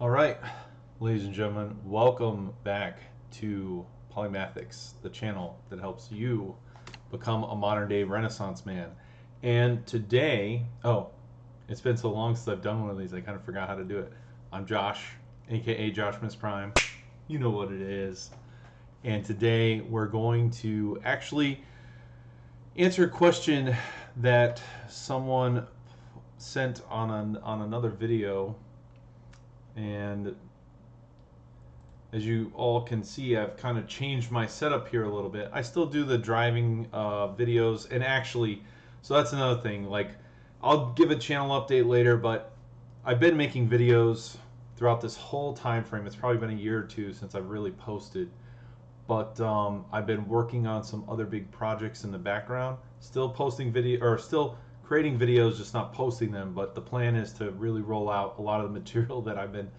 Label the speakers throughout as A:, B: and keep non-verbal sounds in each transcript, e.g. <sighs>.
A: All right, ladies and gentlemen, welcome back to Polymathics, the channel that helps you become a modern day Renaissance man. And today, oh, it's been so long since I've done one of these, I kind of forgot how to do it. I'm Josh, aka Josh Miss Prime. You know what it is. And today we're going to actually answer a question that someone sent on an, on another video and as you all can see I've kind of changed my setup here a little bit. I still do the driving uh, videos and actually so that's another thing like I'll give a channel update later but I've been making videos throughout this whole time frame. It's probably been a year or two since I've really posted. But um, I've been working on some other big projects in the background. Still posting video or still creating videos, just not posting them. But the plan is to really roll out a lot of the <laughs> material that I've been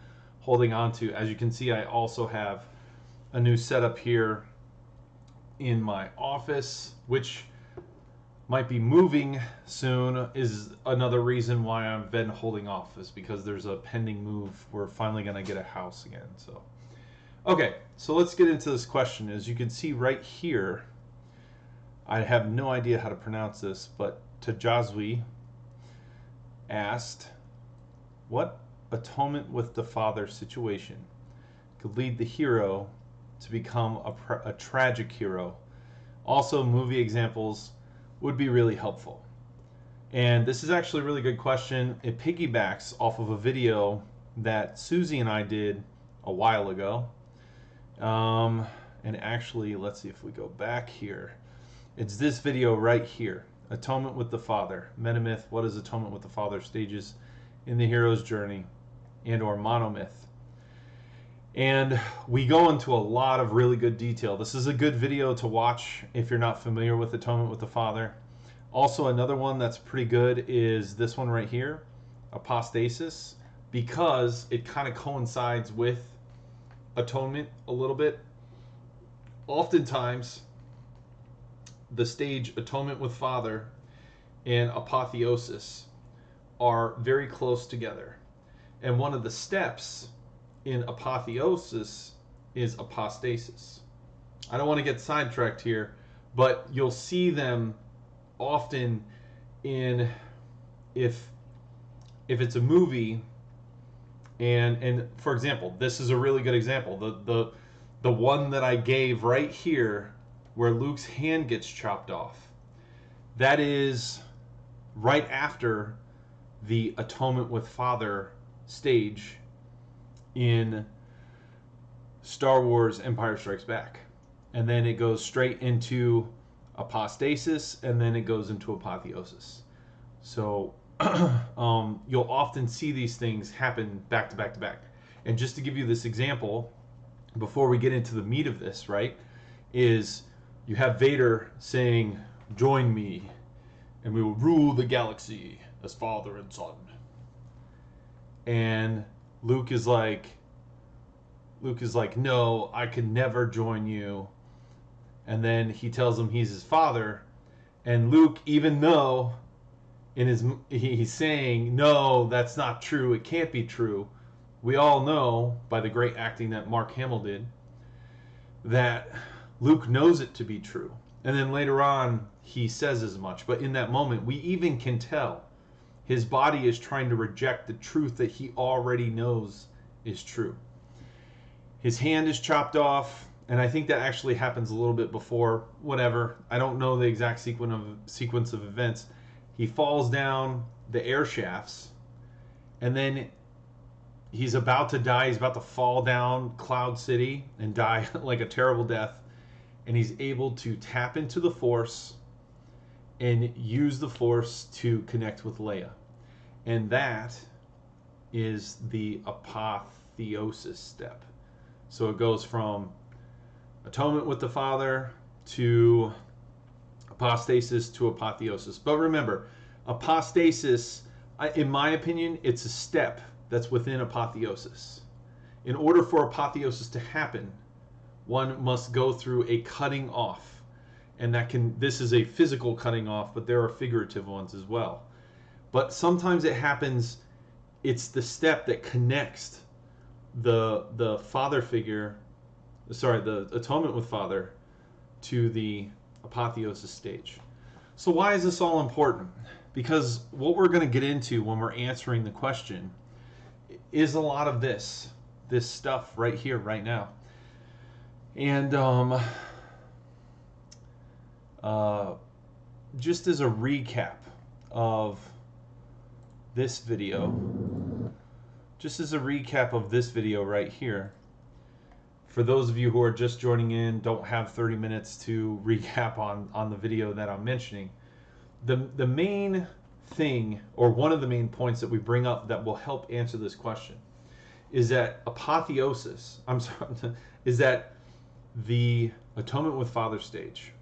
A: holding on to. As you can see, I also have a new setup here in my office, which might be moving soon is another reason why I've been holding off is because there's a pending move. We're finally going to get a house again. So, okay, so let's get into this question. As you can see right here, I have no idea how to pronounce this, but Tajazwi asked, What atonement with the father situation could lead the hero to become a, a tragic hero? Also, movie examples would be really helpful. And this is actually a really good question. It piggybacks off of a video that Susie and I did a while ago. Um, and actually, let's see if we go back here. It's this video right here. Atonement with the Father. Metamyth, what is atonement with the Father? Stages in the hero's journey and or monomyth. And we go into a lot of really good detail. This is a good video to watch if you're not familiar with atonement with the Father. Also, another one that's pretty good is this one right here, apostasis, because it kind of coincides with atonement a little bit. Oftentimes, the stage Atonement with Father and Apotheosis are very close together. And one of the steps in apotheosis is apostasis. I don't want to get sidetracked here, but you'll see them often in if if it's a movie and and for example, this is a really good example. The the the one that I gave right here where Luke's hand gets chopped off. That is right after the atonement with Father stage in Star Wars Empire Strikes Back. And then it goes straight into apostasis and then it goes into apotheosis. So <clears throat> um, you'll often see these things happen back to back to back. And just to give you this example, before we get into the meat of this, right, is you have Vader saying, Join me, and we will rule the galaxy as father and son. And Luke is like, Luke is like, No, I can never join you. And then he tells him he's his father. And Luke, even though in his he's saying, No, that's not true, it can't be true. We all know by the great acting that Mark Hamill did that Luke knows it to be true. And then later on, he says as much. But in that moment, we even can tell his body is trying to reject the truth that he already knows is true. His hand is chopped off, and I think that actually happens a little bit before, whatever. I don't know the exact sequence of, sequence of events. He falls down the air shafts, and then he's about to die. He's about to fall down Cloud City and die <laughs> like a terrible death and he's able to tap into the force and use the force to connect with Leia. And that is the apotheosis step. So it goes from atonement with the Father to apostasis to apotheosis. But remember, apostasis, in my opinion, it's a step that's within apotheosis. In order for apotheosis to happen, one must go through a cutting off. And that can, this is a physical cutting off, but there are figurative ones as well. But sometimes it happens, it's the step that connects the the father figure, sorry, the atonement with father, to the apotheosis stage. So why is this all important? Because what we're going to get into when we're answering the question is a lot of this, this stuff right here, right now. And um, uh, just as a recap of this video, just as a recap of this video right here, for those of you who are just joining in, don't have 30 minutes to <laughs> recap on, on the video that I'm mentioning, the, the main thing, or one of the main points that we bring up that will help answer this question, is that apotheosis, I'm sorry, <laughs> is that the atonement with Father stage.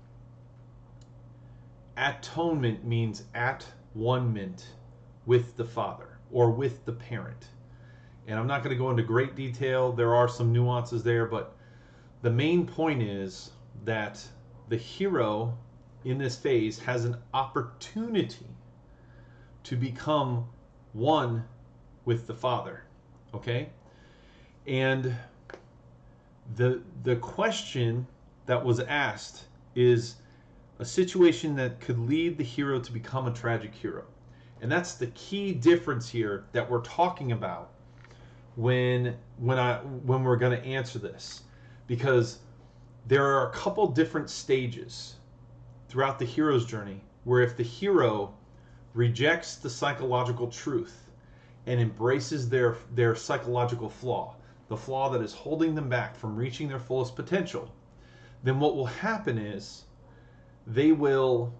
A: Atonement means at one mint with the Father or with the parent. And I'm not going to go into great detail. There are some nuances there, but the main point is that the hero in this phase has an opportunity to become one with the Father. Okay? And the the question that was asked is a situation that could lead the hero to become a tragic hero. And that's the key difference here that we're talking about when when I when we're going to answer this because there are a couple different stages throughout the hero's journey where if the hero rejects the psychological truth and embraces their their psychological flaw the flaw that is holding them back from reaching their fullest potential, then what will happen is they will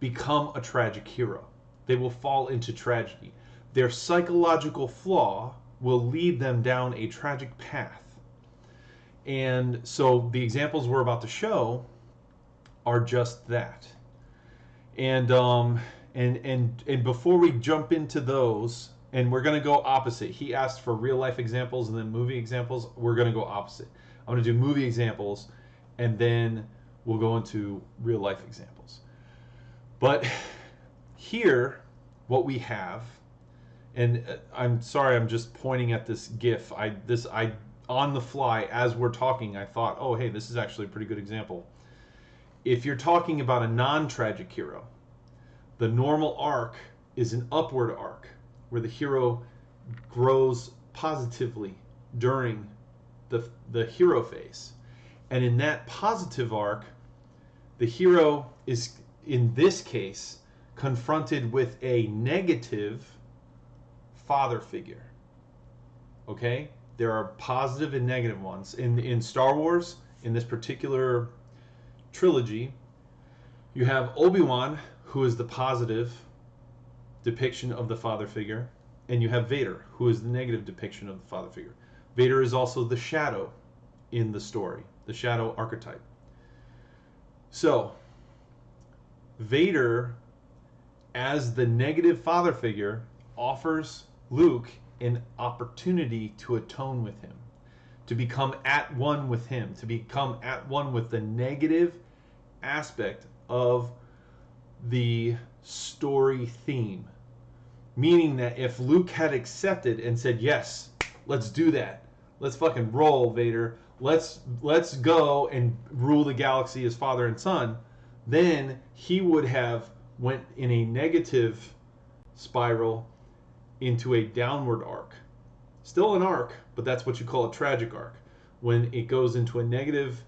A: become a tragic hero. They will fall into tragedy. Their psychological flaw will lead them down a tragic path. And so the examples we're about to show are just that. And um, and and and before we jump into those, and we're going to go opposite. He asked for real life examples and then movie examples. We're going to go opposite. I'm going to do movie examples and then we'll go into real life examples. But here, what we have, and uh, I'm sorry, I'm just pointing at this GIF. I this I on the fly as we're talking, I thought, oh hey, this is actually a pretty good example. If you're talking about a non-tragic hero, the normal arc is an upward arc where the hero grows positively during the, the hero phase. And in that positive arc, the hero is, in this case, confronted with a negative father figure. Okay? There are positive and negative ones. In, in Star Wars, in this particular trilogy, you have Obi Wan, who is the positive depiction of the father figure, and you have Vader, who is the negative depiction of the father figure. Vader is also the shadow in the story, the shadow archetype. So, Vader, as the negative father figure, offers Luke an opportunity to atone with him, to become at one with him, to become at one with the negative aspect of the story theme. Meaning that if Luke had accepted and said, "Yes, let's do that. Let's fucking roll, Vader. Let's let's go and rule the galaxy as father and son," then he would have went in a negative spiral into a downward arc. Still an arc, but that's what you call a tragic arc. When it goes into a negative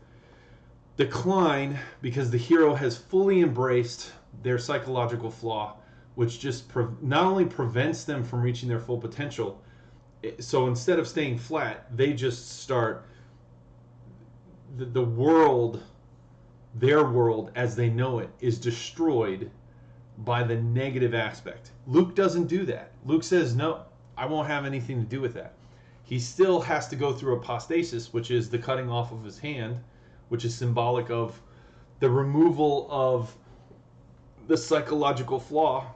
A: decline because the hero has fully embraced their psychological flaw, which just pre- not only prevents them from reaching their full potential. So instead of staying flat, they just start the, the world, their world as they know it, is destroyed by the negative aspect. Luke doesn't do that. Luke says, No, I won't have anything to do with that. He still has to go through apostasis, which is the cutting off of his hand, which is symbolic of the removal of the psychological flaw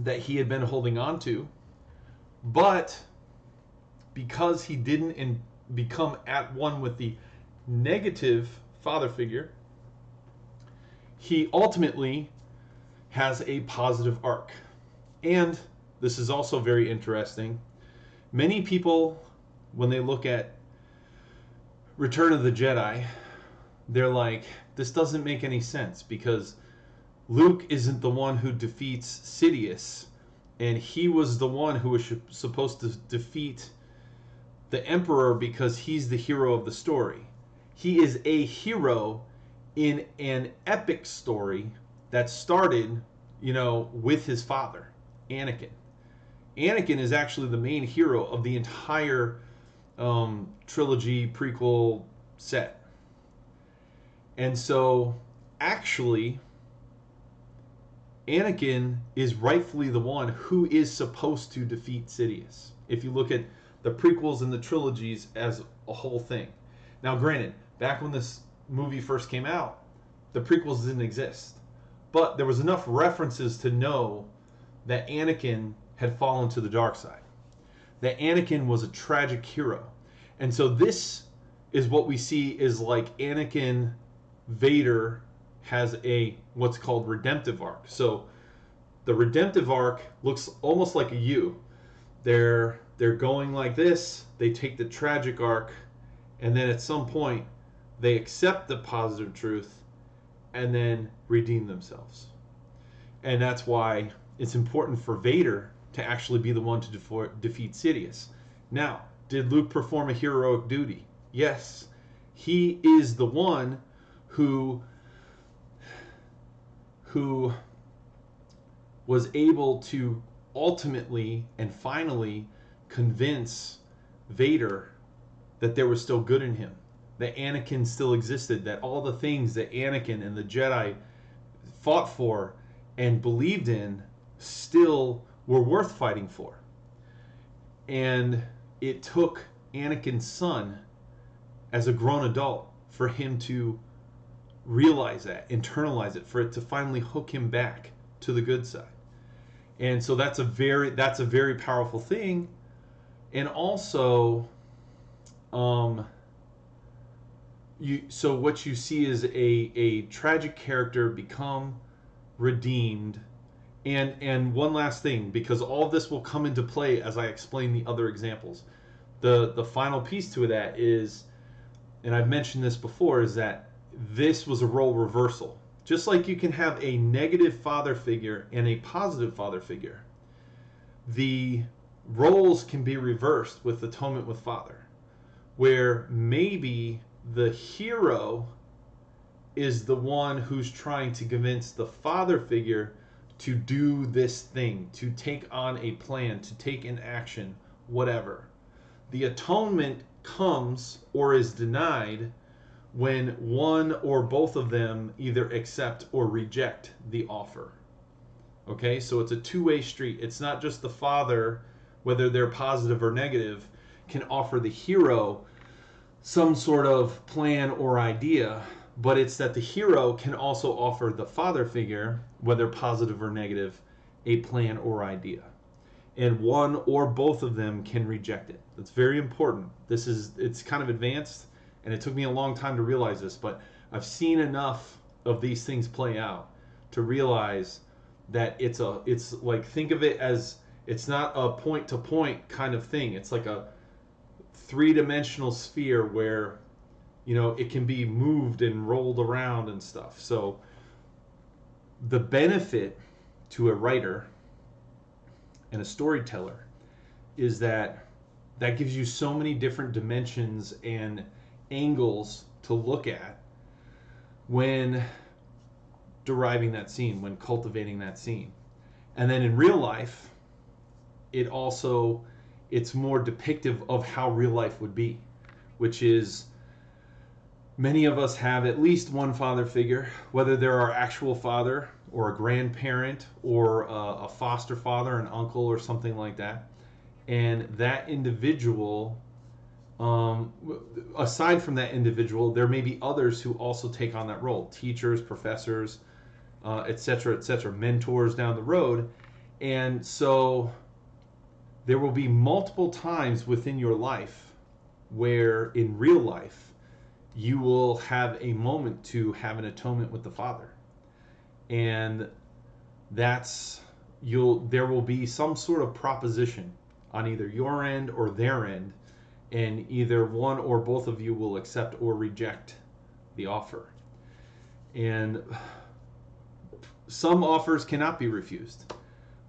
A: that he had been holding on to. But because he didn't in, become at one with the negative father figure, he ultimately has a positive arc. And this is also very interesting. Many people when they look at Return of the Jedi, they're like, this doesn't make any sense because Luke isn't the one who defeats Sidious, and he was the one who was supposed to defeat the Emperor because he's the hero of the story. He is a hero in an epic story that started, you know, with his father, Anakin. Anakin is actually the main hero of the entire um, trilogy prequel set. And so, actually, Anakin is rightfully the one who is supposed to defeat Sidious. If you look at the prequels and the trilogies as a whole thing. Now, granted, back when this movie first came out, the prequels didn't exist. But there was enough references to know that Anakin had fallen to the dark side. That Anakin was a tragic hero. And so this is what we see is like Anakin Vader has a what's called redemptive arc. So the redemptive arc looks almost like a U. They're they're going like this, they take the tragic arc, and then at some point they accept the positive truth and then redeem themselves. And that's why it's important for Vader to actually be the one to defeat Sidious. Now, did Luke perform a heroic duty? Yes. He is the one who who was able to ultimately and finally convince Vader that there was still good in him, that Anakin still existed, that all the things that Anakin and the Jedi fought for and believed in still were worth fighting for. And it took Anakin's son as a grown adult for him to realize that, internalize it, for it to finally hook him back to the good side. And so that's a very that's a very powerful thing. And also um you so what you see is a a tragic character become redeemed and and one last thing because all this will come into play as I explain the other examples. The the final piece to that is and I've mentioned this before is that this was a role reversal. Just like you can have a negative father figure and a positive father figure, the roles can be reversed with Atonement with Father, where maybe the hero is the one who's trying to convince the father figure to do this thing, to take on a plan, to take an action, whatever. The atonement comes or is denied when one or both of them either accept or reject the offer. Okay, so it's a two way street. It's not just the father, whether they're positive or negative, can offer the hero some sort of plan or idea, but it's that the hero can also offer the father figure, whether positive or negative, a plan or idea. And one or both of them can reject it. That's very important. This is it's kind of advanced and it took me a long time to realize this, but I've seen enough of these things play out to realize that it's a it's like think of it as it's not a point to point kind of thing. It's like a three-dimensional sphere where you know it can be moved and rolled around and stuff. So the benefit to a writer and a storyteller is that that gives you so many different dimensions and angles to look at when deriving that scene, when cultivating that scene. And then in real life, it also it's more depictive of how real life would be, which is many of us have at least one father figure, whether they're our actual father or a grandparent or a, a foster father, an uncle or something like that. And that individual um, aside from that individual, there may be others who also take on that role teachers, professors, etc., uh, etc., et mentors down the road. And so there will be multiple times within your life where in real life you will have a moment to have an atonement with the Father. And that's you'll there will be some sort of proposition on either your end or their end and either one or both of you will accept or reject the offer. And some offers cannot be refused.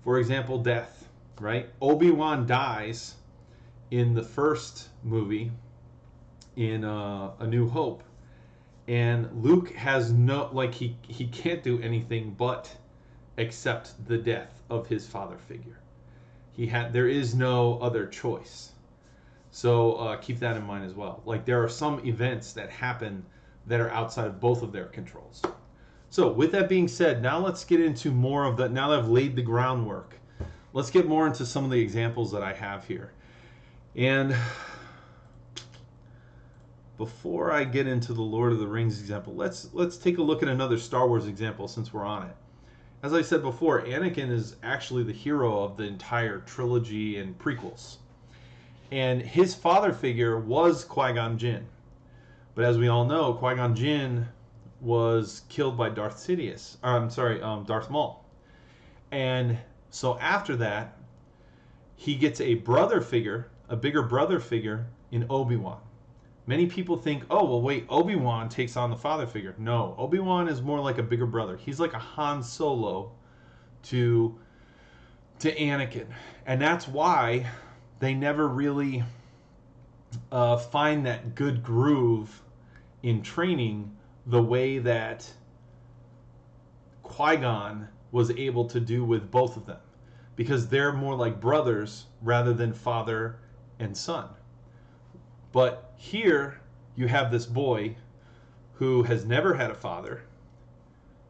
A: For example, death, right? Obi-Wan dies in the first movie in uh, A New Hope. And Luke has no like he he can't do anything but accept the death of his father figure. He had there is no other choice. So uh, keep that in mind as well. Like there are some events that happen that are outside of both of their controls. So with that being said, now let's get into more of the, now that I've laid the groundwork, let's get more into some of the examples that I have here. And before I get into the Lord of the Rings example, let's let's take a look at another Star Wars example since we're on it. As I said before, Anakin is actually the hero of the entire trilogy and prequels. And his father figure was Qui-Gon Jinn. But as we all know, Qui-Gon Jinn was killed by Darth Sidious. Or, I'm sorry, um, Darth Maul. And so after that, he gets a brother figure, a bigger brother figure in Obi-Wan. Many people think, oh, well, wait, Obi-Wan takes on the father figure. No, Obi-Wan is more like a bigger brother. He's like a Han Solo to, to Anakin. And that's why they never really uh, find that good groove in training the way that Qui Gon was able to do with both of them because they're more like brothers rather than father and son. But here you have this boy who has never had a father,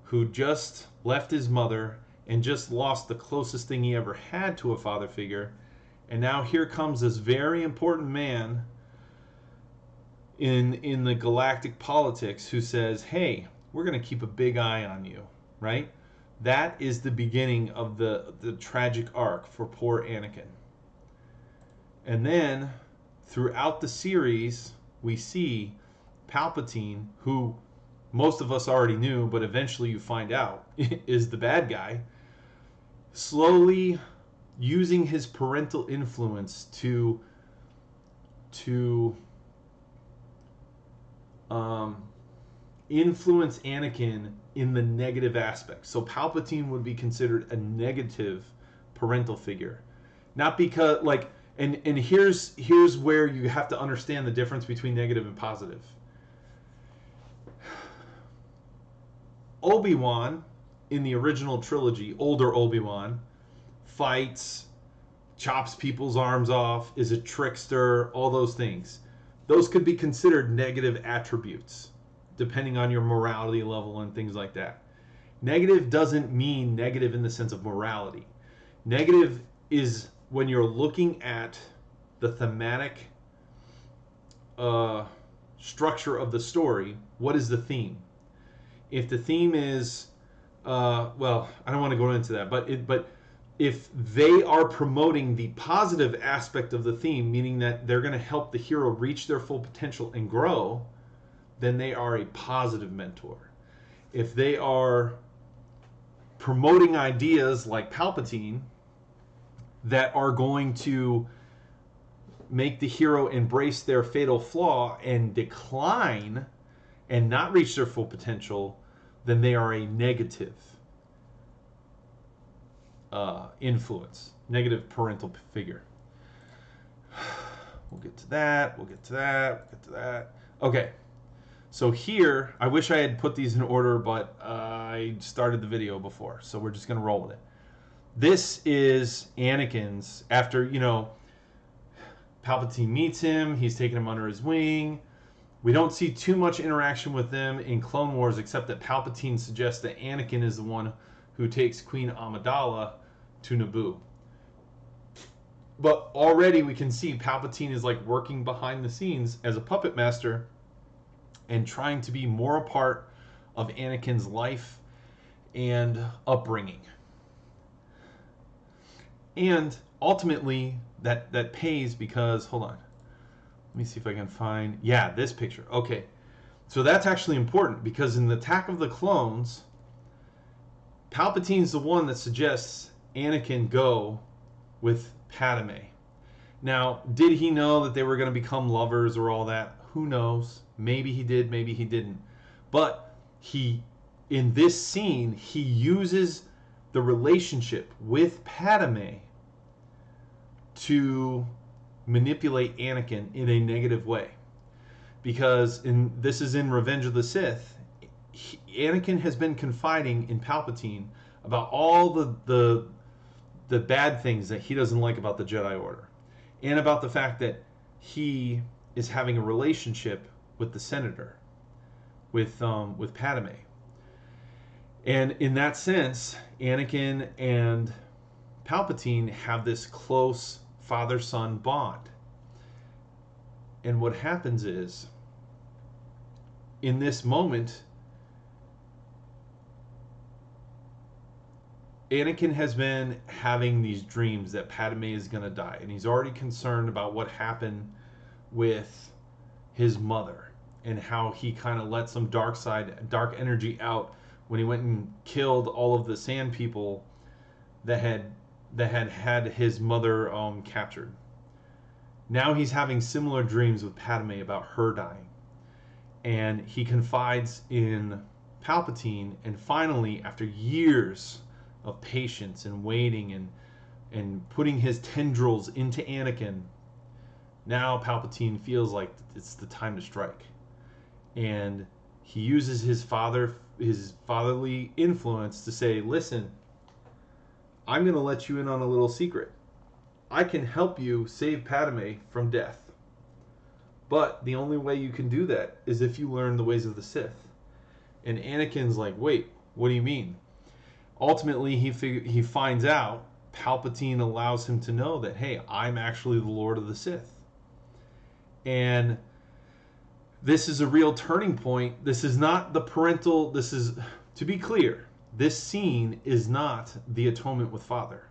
A: who just left his mother and just lost the closest thing he ever had to a father figure. And now here comes this very important man in in the galactic politics who says, "Hey, we're going to keep a big eye on you," right? That is the beginning of the the tragic arc for poor Anakin. And then throughout the series, we see Palpatine, who most of us already knew, but eventually you find out <laughs> is the bad guy, slowly using his parental influence to to um, influence Anakin in the negative aspect. So Palpatine would be considered a negative parental figure, not because like and and here's here's where you have to understand the difference between negative and positive. <sighs> Obi-Wan in the original trilogy, older Obi-Wan fights, chops people's arms off, is a trickster, all those things those could be considered negative attributes depending on your morality level and things like that. Negative doesn't mean negative in the sense of morality. Negative is when you're looking at the thematic uh, structure of the story, what is the theme? If the theme is, uh, well, I don't want to go into that, but it, but if they are promoting the positive aspect of the theme, meaning that they're going to help the hero reach their full potential and grow, then they are a positive mentor. If they are promoting ideas like Palpatine that are going to make the hero embrace their fatal flaw and decline and not reach their full potential, then they are a negative uh, influence, negative parental figure. We'll get to that. We'll get to that. We'll get to that. Okay. So here, I wish I had put these in order, but uh, I started the video before, so we're just going to roll with it. This is Anakin's after, you know, Palpatine meets him. He's taking him under his wing. We don't see too much interaction with them in Clone Wars, except that Palpatine suggests that Anakin is the one who takes Queen Amidala to Naboo. But already we can see Palpatine is like working behind the scenes as a puppet master and trying to be more a part of Anakin's life and upbringing. And ultimately that that pays because hold on. Let me see if I can find yeah, this picture. Okay. So that's actually important because in the Attack of the Clones, Palpatine's the one that suggests Anakin go with Padme. Now, did he know that they were going to become lovers or all that? Who knows? Maybe he did, maybe he didn't. But he, in this scene, he uses the relationship with Padme to manipulate Anakin in a negative way. Because in this is in Revenge of the Sith, he, Anakin has been confiding in Palpatine about all the, the the bad things that he doesn't like about the Jedi Order, and about the fact that he is having a relationship with the Senator, with um, with Padme. And in that sense, Anakin and Palpatine have this close father son bond. And what happens is, in this moment, Anakin has been having these dreams that Padme is going to die, and he's already concerned about what happened with his mother and how he kind of let some dark side, dark energy out when he went and killed all of the sand people that had that had had his mother um, captured. Now he's having similar dreams with Padme about her dying, and he confides in Palpatine, and finally, after years of patience and waiting and and putting his tendrils into Anakin, now Palpatine feels like it's the time to strike. And he uses his father his fatherly influence to say, "Listen, I'm going to let you in on a little secret. I can help you save Padme from death. But the only way you can do that is if you learn the ways of the Sith." And Anakin's like, "Wait, what do you mean?" Ultimately he fig- he finds out Palpatine allows him to know that hey, I'm actually the Lord of the Sith. And this is a real turning point. This is not the parental this is to be clear, this scene is not the atonement with Father.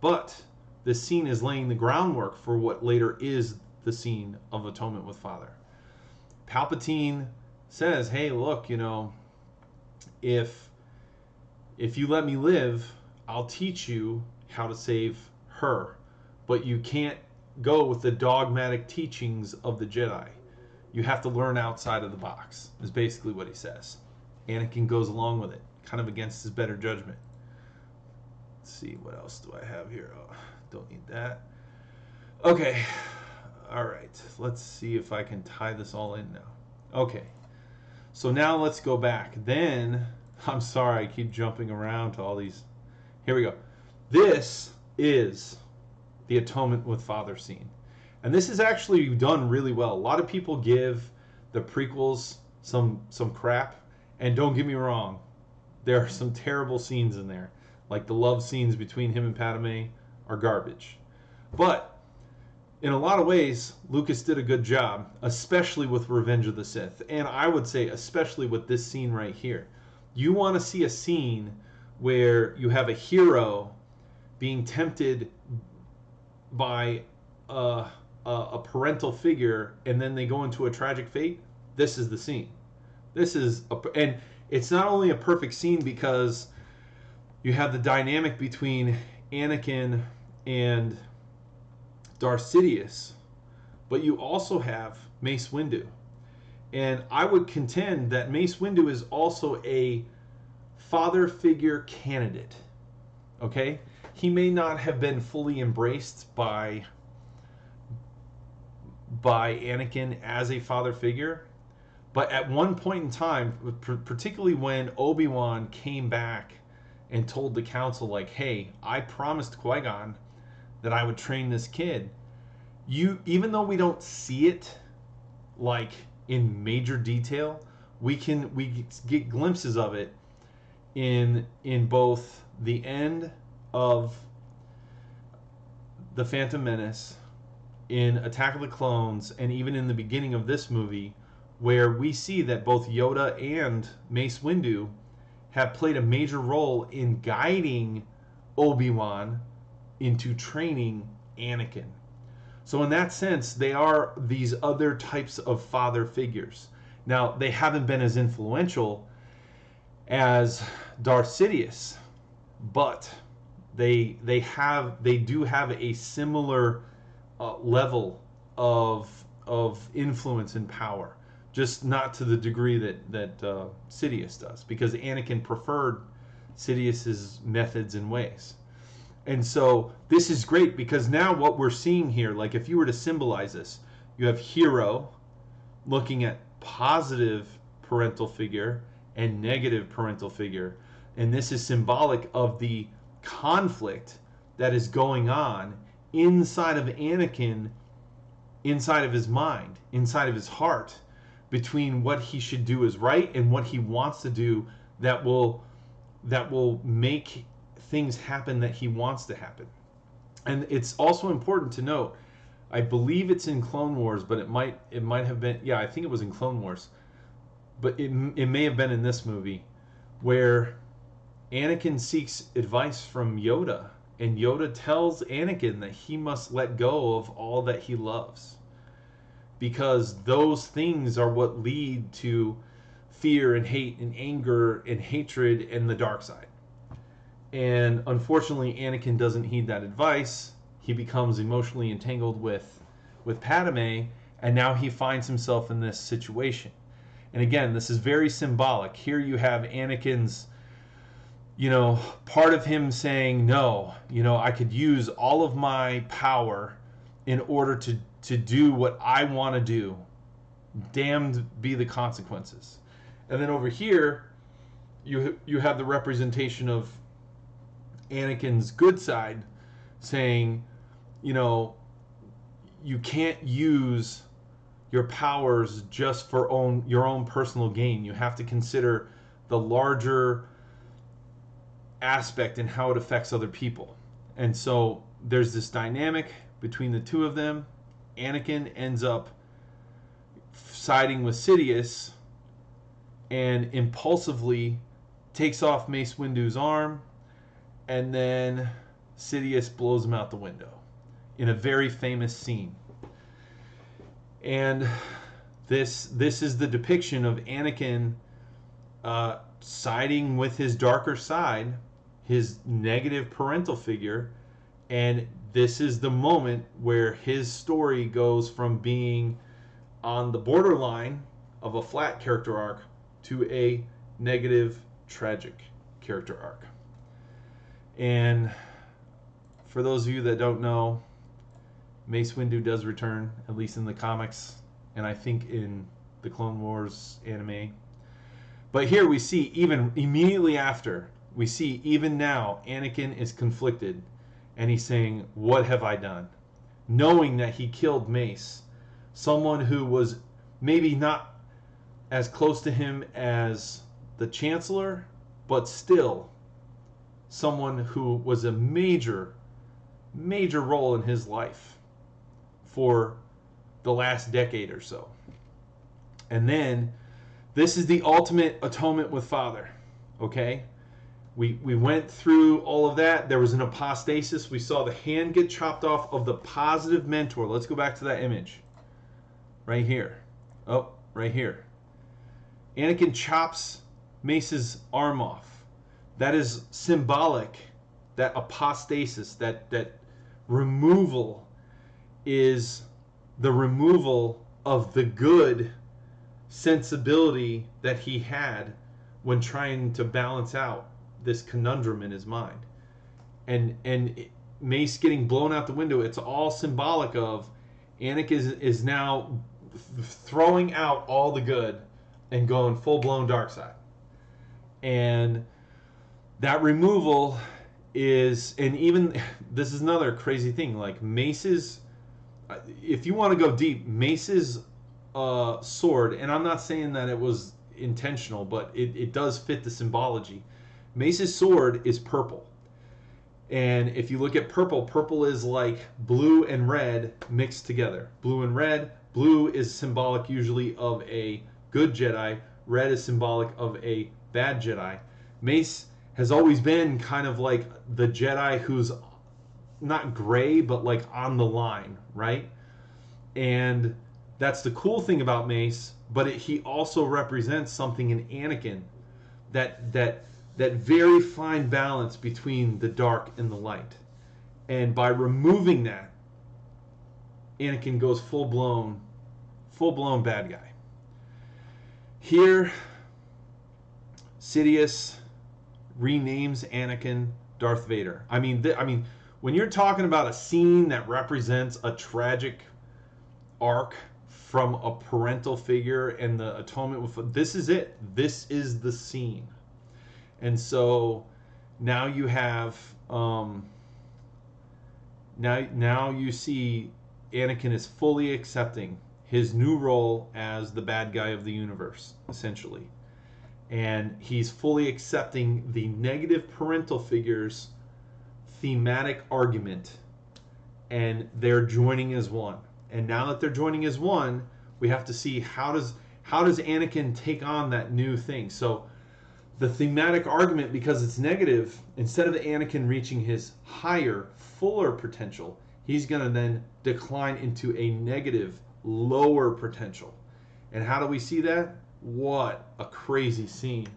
A: But this scene is laying the groundwork for what later is the scene of atonement with Father. Palpatine says, "Hey, look, you know, if if you let me live, I'll teach you how to save her. But you can't go with the dogmatic teachings of the Jedi. You have to learn outside of the box, is basically what he says. Anakin goes along with it, kind of against his better judgment. Let's see, what else do I have here? Oh, don't need that. Okay, all right, let's see if I can tie this all in now. Okay, so now let's go back. Then <laughs> I'm sorry, I keep jumping around to all these. Here we go. This is the atonement with father scene. And this is actually done really well. A lot of people give the prequels some some crap, and don't get me wrong, there are some terrible scenes in there. Like the love scenes between him and Padme are garbage. But in a lot of ways, Lucas did a good job, especially with Revenge of the Sith. And I would say especially with this scene right here you want to see a scene where you have a hero being tempted by a, a, a, parental figure and then they go into a tragic fate? This is the scene. This is a, and it's not only a perfect scene because you have the dynamic between anakin and darth sidious but you also have mace windu and I would contend that Mace Windu is also a father figure candidate. Okay? He may not have been fully embraced by by Anakin as a father figure, but at one point in time, particularly when Obi-Wan came back and told the council like, "Hey, I promised Qui-Gon that I would train this kid." You even though we don't see it like in major detail, we can we get glimpses of it in in both the end of the Phantom Menace, in Attack of the Clones, and even in the beginning of this movie, where we see that both Yoda and Mace Windu have played a major role in guiding Obi Wan into training Anakin. So, in that sense, they are these other types of father figures. Now, they haven't been as influential as Darth Sidious, but they they have they do have a similar uh, level of of influence and power, just not to the degree that that uh, Sidious does, because Anakin preferred Sidious's methods and ways. And so this is great because now what we're seeing here, like if you were to symbolize this, you have hero looking at positive parental figure and negative parental figure. And this is symbolic of the conflict that is going on inside of Anakin, inside of his mind, inside of his heart, between what he should do is right and what he wants to do that will that will make things happen that he wants to happen. And it's also important to note, I believe it's in Clone Wars, but it might it might have been yeah, I think it was in Clone Wars. But it it may have been in this movie where Anakin seeks advice from Yoda and Yoda tells Anakin that he must let go of all that he loves. Because those things are what lead to fear and hate and anger and hatred and the dark side. And unfortunately, Anakin doesn't heed that advice. He becomes emotionally entangled with with Padme, and now he finds himself in this situation. And again, this is very symbolic. Here you have Anakin's you know, part of him saying, no, you know, I could use all of my power in order to, to do what I want to do. Damned be the consequences. And then over here, you, you have the representation of Anakin's good side saying, you know, you can't use your powers just for own your own personal gain. You have to consider the larger aspect and how it affects other people. And so there's this dynamic between the two of them. Anakin ends up siding with Sidious and impulsively takes off Mace Windu's arm, and then Sidious blows him out the window in a very famous scene. And this this is the depiction of Anakin uh, siding with his darker side his negative parental figure and this is the moment where his story goes from being on the borderline of a flat character arc to a negative tragic character arc and for those of you that don't know mace windu does return at least in the comics and i think in the clone wars anime but here we see even immediately after we see even now Anakin is conflicted and he's saying, What have I done? Knowing that he killed Mace, someone who was maybe not as close to him as the Chancellor, but still someone who was a major, major role in his life for the last decade or so. And then this is the ultimate atonement with Father, okay? we, we went through all of that. There was an apostasis. We saw the hand get chopped off of the positive mentor. Let's go back to that image. Right here. Oh, right here. Anakin chops Mace's arm off. That is symbolic. That apostasis, that, that removal, is the removal of the good sensibility that he had when trying to balance out this conundrum in his mind. And and Mace getting blown out the window, it's all symbolic of Anakin is, is now throwing out all the good and going full blown dark side. And that removal is and even <laughs> this is another crazy thing like Mace's if you want to go deep, Mace's uh, sword, and I'm not saying that it was intentional, but it, it does fit the symbology. Mace's sword is purple. And if you look at purple, purple is like blue and red mixed together. Blue and red. Blue is symbolic usually of a good Jedi. Red is symbolic of a bad Jedi. Mace has always been kind of like the Jedi who's not gray, but like on the line, right? And that's the cool thing about Mace, but it, he also represents something in Anakin that that that very fine balance between the dark and the light. And by removing that, Anakin goes full blown, full blown bad guy. Here, Sidious renames Anakin Darth Vader. I mean, th- I mean, when you're talking about a scene that represents a tragic arc from a parental figure and the atonement with this is it. This is the scene. And so now you have um, now now you see Anakin is fully accepting his new role as the bad guy of the universe, essentially. And he's fully accepting the negative parental figures thematic argument and they're joining as one. And now that they're joining as one, we have to see how does how does Anakin take on that new thing. So the thematic argument because it's negative, instead of Anakin reaching his higher, fuller potential, he's going to then decline into a negative, lower potential. And how do we see that? What a crazy scene.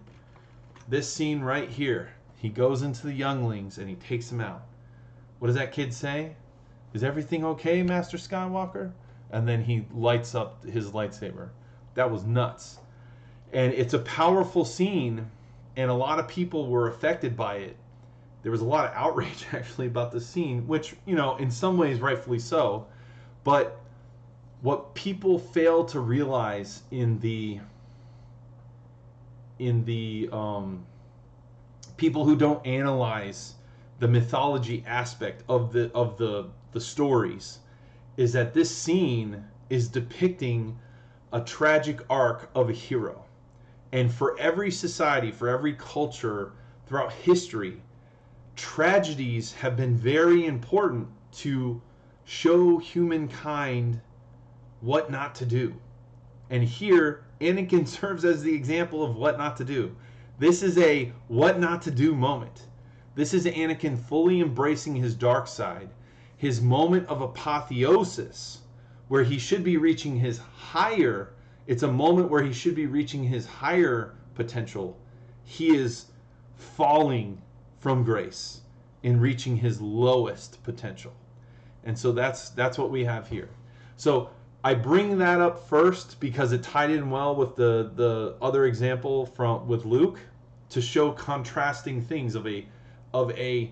A: This scene right here. He goes into the younglings and he takes them out. What does that kid say? Is everything okay, Master Skywalker? And then he lights up his lightsaber. That was nuts. And it's a powerful scene, and a lot of people were affected by it. There was a lot of outrage <laughs> actually about the scene, which, you know, in some ways rightfully so. But what people fail to realize in the in the um, people who don't analyze the mythology aspect of the of the the stories is that this scene is depicting a tragic arc of a hero. And for every society, for every culture throughout history, tragedies have been very important to show humankind what not to do. And here, Anakin <laughs> serves as the example of what not to do. This is a what not to do moment. This is Anakin fully embracing his dark side, his moment of apotheosis, where he should be reaching his higher. It's a moment where he should be reaching his higher potential. He is falling from grace in reaching his lowest potential. And so that's that's what we have here. So I bring that up first because it tied in well with the the other example from with Luke to show contrasting things of a of a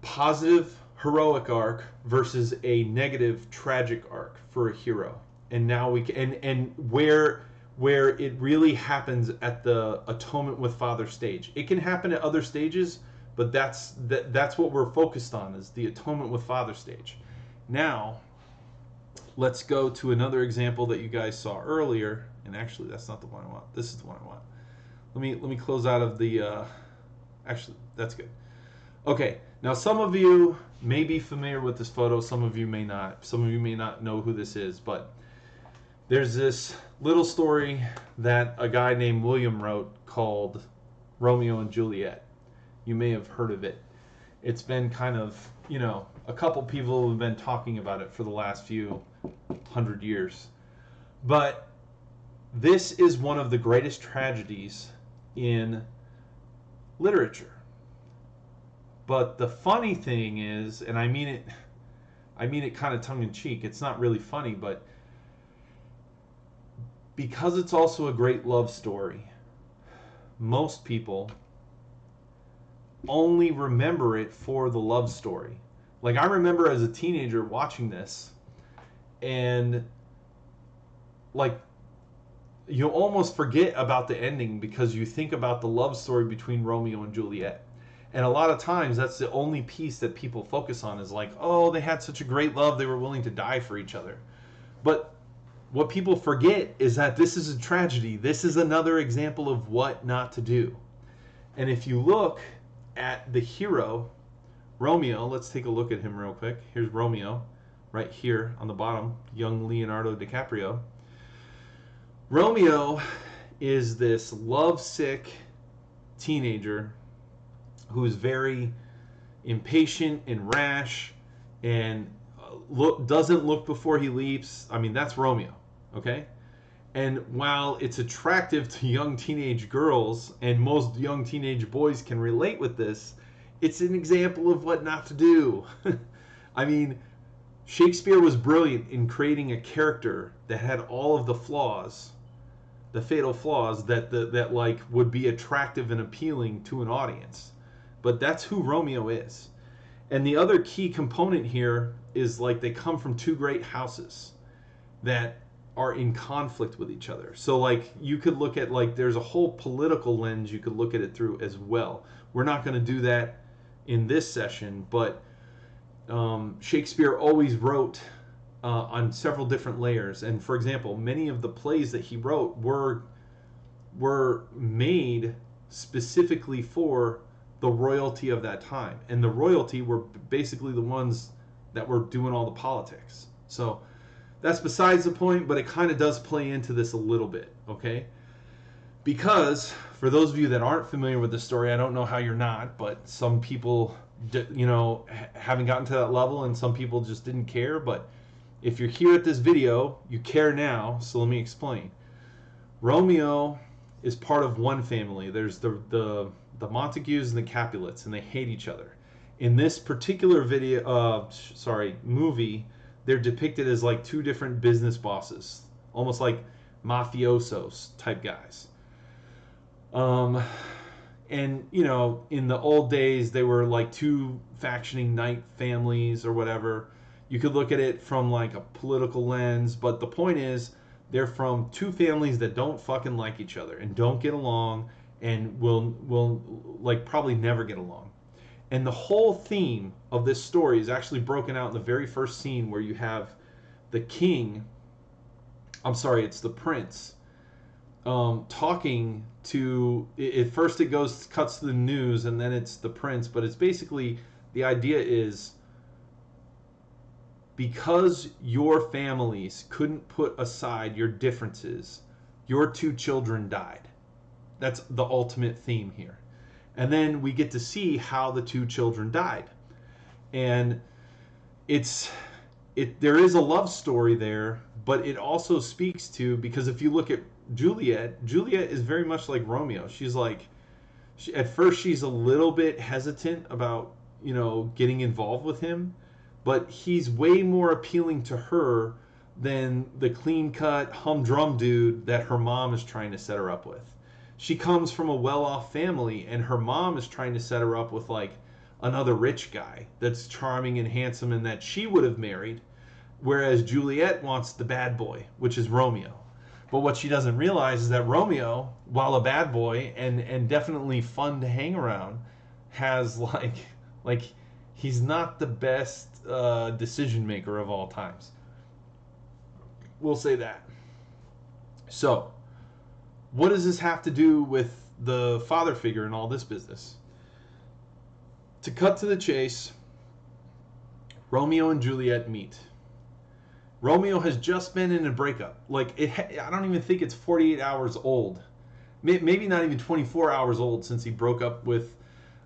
A: positive heroic arc versus a negative tragic arc for a hero. And now we can, and and where where it really happens at the atonement with father stage. It can happen at other stages, but that's that that's what we're focused on is the atonement with father stage. Now, let's go to another example that you guys saw earlier. And actually, that's not the one I want. This is the one I want. Let me let me close out of the. Uh, actually, that's good. Okay, now some of you may be familiar with this photo, some of you may not. Some of you may not know who this is, but there's this little story that a guy named William wrote called Romeo and Juliet. You may have heard of it. It's been kind of, you know, a couple people have been talking about it for the last few hundred years. But this is one of the greatest tragedies in literature. But the funny thing is, and I mean it I mean it kind of tongue in cheek. It's not really funny, but because it's also a great love story, most people only remember it for the love story. Like I remember as a teenager watching this and like you almost forget about the ending because you think about the love story between Romeo and Juliet. And a lot of times that's the only piece that people focus on is like, oh, they had such a great love, they were willing to die for each other. But what people forget is that this is a tragedy. This is another example of what not to do. And if you look at the hero, Romeo, let's take a look at him real quick. Here's Romeo, right here on the bottom, young Leonardo DiCaprio. Romeo is this lovesick teenager who's very impatient and rash and uh, look doesn't look before he leaps. I mean, that's Romeo, okay? And while it's attractive to young teenage girls and most young teenage boys can relate with this, it's an example of what not to do. <laughs> I mean, Shakespeare was brilliant in creating a character that had all of the flaws, the fatal flaws that the, that like would be attractive and appealing to an audience. But that's who Romeo is. And the other key component here is like they come from two great houses that are in conflict with each other. So like you could look at like there's a whole political lens you could look at it through as well. We're not going to do that in this session, but um, Shakespeare always wrote uh, on several different layers. And for example, many of the plays that he wrote were were made specifically for the royalty of that time, and the royalty were basically the ones that were doing all the politics. So that's besides the point, but it kind of does play into this a little bit, okay? Because for those of you that aren't familiar with the story, I don't know how you're not, but some people, you know, haven't gotten to that level, and some people just didn't care. But if you're here at this video, you care now. So let me explain. Romeo is part of one family. There's the the the Montagues and the Capulets, and they hate each other. In this particular video, uh, sorry, movie, they're depicted as like two different business bosses, almost like mafiosos type guys. Um, and you know, in the old days, they were like two factioning knight families or whatever. You could look at it from like a political lens, but the point is, they're from two families that don't fucking like each other and don't get along and will will like probably never get along. And the whole theme of this story is actually broken out in the very first scene where you have the king I'm sorry, it's the prince um, talking to it, first it goes cuts to the news and then it's the prince but it's basically the idea is because your families couldn't put aside your differences your two children died that's the ultimate theme here. And then we get to see how the two children died. And it's it there is a love story there, but it also speaks to because if you look at Juliet, Juliet is very much like Romeo. She's like she, at first she's a little bit hesitant about, you know, getting involved with him, but he's way more appealing to her than the clean-cut humdrum dude that her mom is trying to set her up with she comes from a well-off family and her mom is trying to set her up with like another rich guy that's charming and handsome and that she would have married whereas Juliet wants the bad boy which is Romeo but what she doesn't realize is that Romeo while a bad boy and and definitely fun to hang around has <laughs> like like he's not the best uh, decision maker of all times we'll say that so what does this have to do with the father figure and all this business? To cut to the chase, Romeo and Juliet meet. Romeo has just been in a breakup. Like it, I don't even think it's 48 hours old. Maybe not even 24 hours old since he broke up with.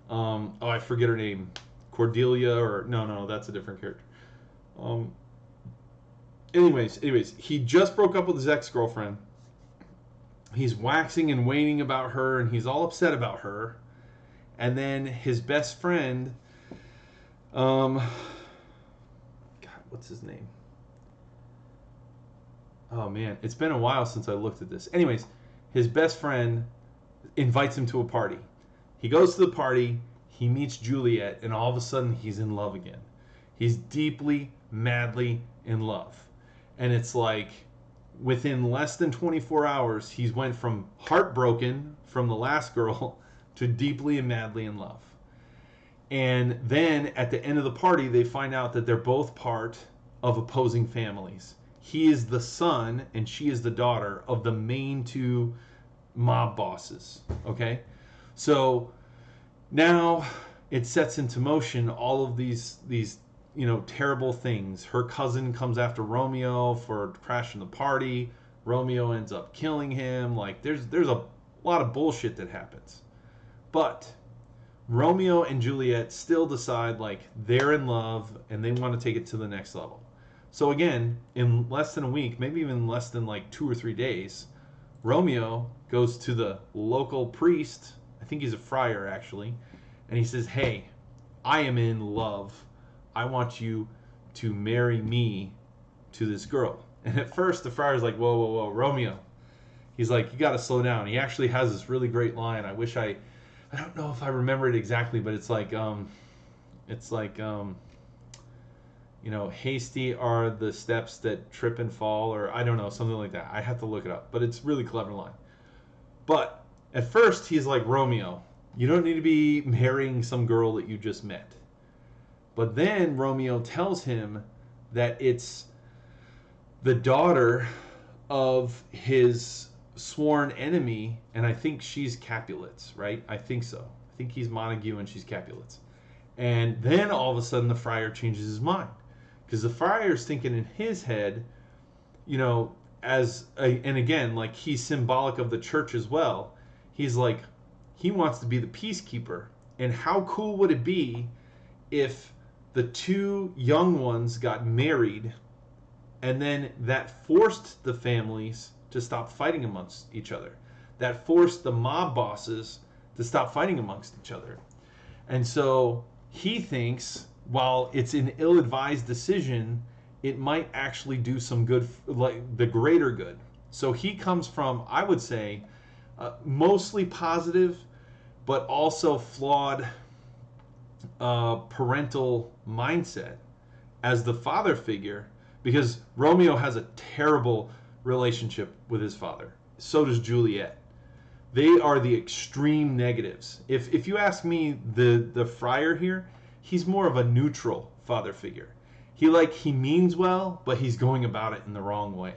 A: Um, oh, I forget her name, Cordelia or no, no, that's a different character. Um, anyways, anyways, he just broke up with his ex girlfriend he's waxing and waning about her and he's all upset about her and then his best friend um god what's his name oh man. It's been a while since i looked at this. Anyways his best friend invites him to a party. He goes to the party. He meets juliet and all of a sudden he's in love again. He's deeply madly in love. And it's like within less than 24 hours, he's went from heartbroken from the last girl <laughs> to deeply and madly in love. And then at the end of the party, they find out that they're both part of opposing families. He is the son and she is the daughter of the main two mob bosses. Okay? So now it sets into motion all of these these you know, terrible things. Her cousin comes after Romeo for crashing the party. Romeo ends up killing him. Like there's there's a lot of bullshit that happens. But Romeo and Juliet still decide like they're in love and they want to take it to the next level. So again, in less than a week, maybe even less than like 2 or 3 days, Romeo goes to the local priest, I think he's a friar actually, and he says, "Hey, I am in love I want you to marry me to this girl. <laughs> And at first, the friar's like, whoa, whoa, whoa, Romeo. He's like, you got to slow down. He actually has this really great line. I wish I, I don't know if I remember it exactly, but it's like, um, it's like, um, you know, hasty are the steps that trip and fall, or I don't know, something like that. I have to look it up, but it's really clever line. But at first, he's like Romeo. You don't need to be marrying some girl that you just met. But then Romeo tells him that it's the daughter of his sworn enemy, and I think she's Capulets, right? I think so. I think he's Montague and she's Capulets. And then all of a sudden the friar changes his mind. Because the friar's thinking in his head, you know, as a, and again, like he's symbolic of the church as well. He's like, he wants to be the peacekeeper. And how cool would it be if the two young ones got married and then that forced the families to stop fighting amongst each other? That forced the mob bosses to stop fighting amongst each other. And so he thinks while it's an ill-advised decision, it might actually do some good, like the greater good. So he comes from, I would say, uh, mostly positive, but also flawed uh, parental mindset as the father figure, because Romeo has a terrible relationship with his father. So does Juliet. They are the extreme negatives. If if you ask me, the the friar here, he's more of a neutral father figure. He like he means well, but he's going about it in the wrong way.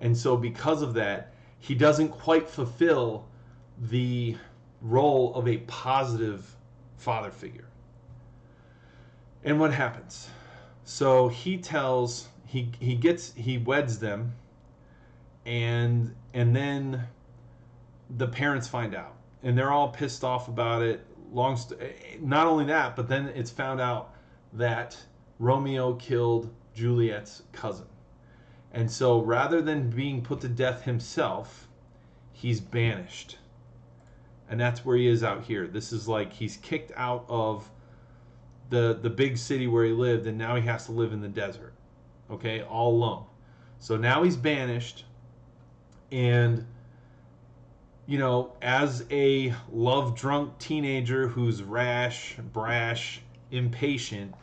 A: And so because of that, he doesn't quite fulfill the role of a positive father figure. And what happens? So he tells he he gets he weds them and and then the parents find out and they're all pissed off about it long st- eh, not only that, but then it's found out that Romeo killed Juliet's cousin. And so rather than being put to death himself, he's banished. And that's where he is out here. This is like he's kicked out of the the big city where he lived and now he has to live in the desert. Okay? All alone. So now he's banished and you know, as a love drunk teenager who's rash, brash, impatient,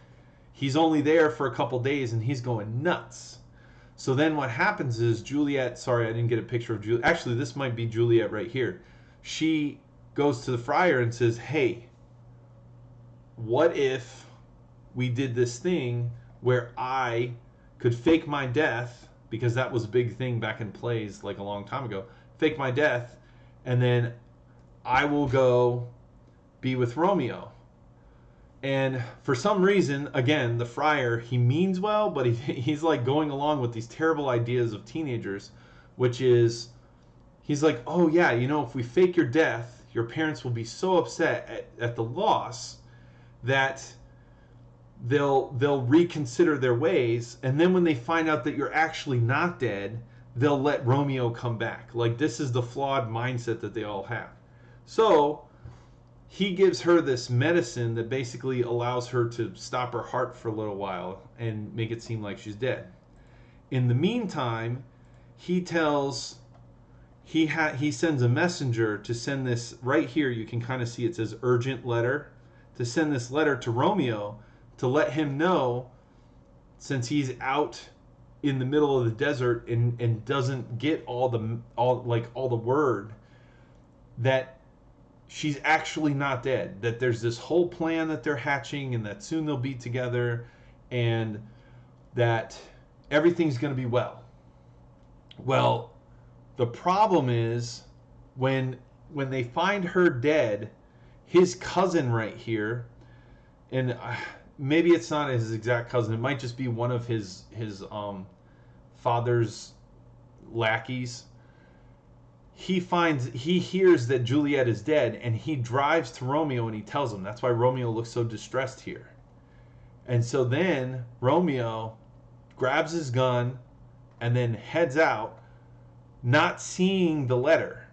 A: he's only there for a couple days and he's going nuts. So then what happens is Juliet, sorry, I didn't get a picture of Juliet. Actually, this might be Juliet right here. She goes to the friar and says, Hey, what if we did this thing where I could fake my death, because that was a big thing back in plays like a long time ago, fake my death and then I will go be with Romeo. And for some reason, again, the friar, he means well, but he, <laughs> he's like going along with these terrible ideas of teenagers, which is, he's like, oh yeah, you know, if we fake your death, your parents will be so upset at, at the loss that they'll they'll reconsider their ways and then when they find out that you're actually not dead they'll let Romeo come back. Like this is the flawed mindset that they all have. So he gives her this medicine that basically allows her to stop her heart for a little while and make it seem like she's dead. In the meantime, he tells he ha- he sends a messenger to send this right here you can kind of see it says urgent letter to send this letter to Romeo to let him know since he's out in the middle of the desert and, and doesn't get all the all like all the word that she's actually not dead that there's this whole plan that they're hatching and that soon they'll be together and that everything's going to be well. Well the problem is when when they find her dead his cousin right here and uh, maybe it's not his exact cousin. It might just be one of his his um, father's lackeys. He finds he hears that Juliet is dead, and he drives to Romeo and he tells him. That's why Romeo looks so distressed here. And so then Romeo grabs his gun and then heads out, not seeing the letter.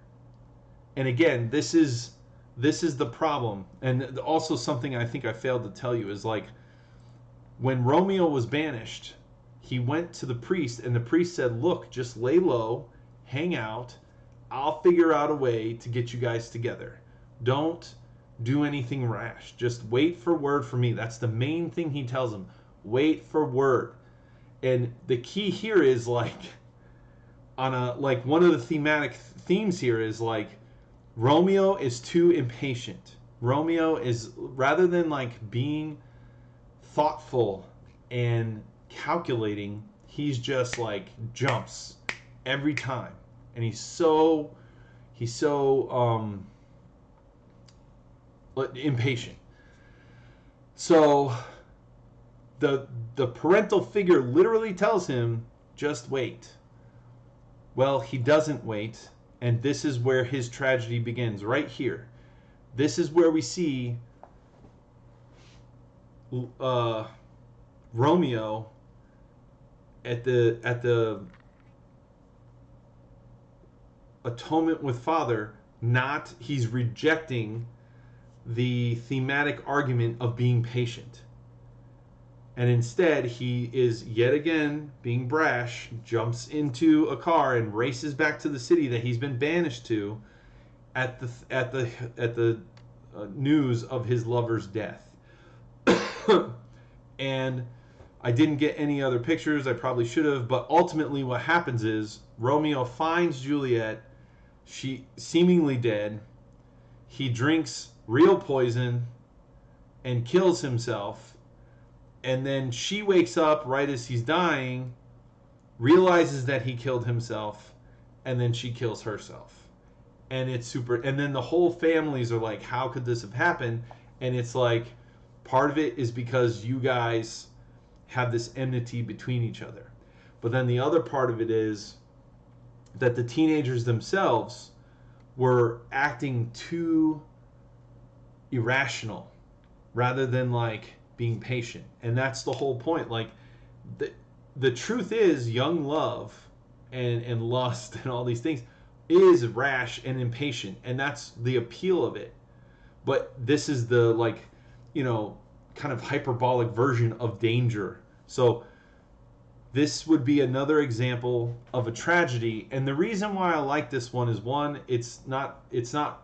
A: And again, this is this is the problem and also something i think i failed to tell you is like when Romeo was banished, he went to the priest, and the priest said, Look, just lay low, hang out. I'll figure out a way to get you guys together. Don't do anything rash. Just wait for word from me. That's the main thing he tells him. Wait for word. And the key here is like on a like one of the thematic themes here is like Romeo is too impatient. Romeo is rather than like being thoughtful and calculating, he's just like jumps every time. And he's so he's so um impatient. So the the parental figure literally tells him just wait. Well, he doesn't wait, and this is where his tragedy begins right here. This is where we see uh, Romeo at the at the atonement with father not he's rejecting the thematic argument of being patient. And instead, he is yet again being brash, jumps into a car and races back to the city that he's been banished to at the at the at the uh, news of his lover's death. <coughs> and I didn't get any other pictures. I probably should have, but ultimately what happens is Romeo finds Juliet, she seemingly dead. He drinks real poison and kills himself. And then she wakes up right as he's dying, realizes that he killed himself, and then she kills herself. And it's super. And then the whole families are like, how could this have happened? And it's like, part of it is because you guys have this enmity between each other. But then the other part of it is that the teenagers themselves were acting too irrational rather than like being patient. And that's the whole point. Like the the truth is young love and and lust <laughs> and all these things is rash and impatient and that's the appeal of it. But this is the like, you know, kind of hyperbolic version of danger. So this would be another example of a tragedy and the reason why I like this one is one it's not it's not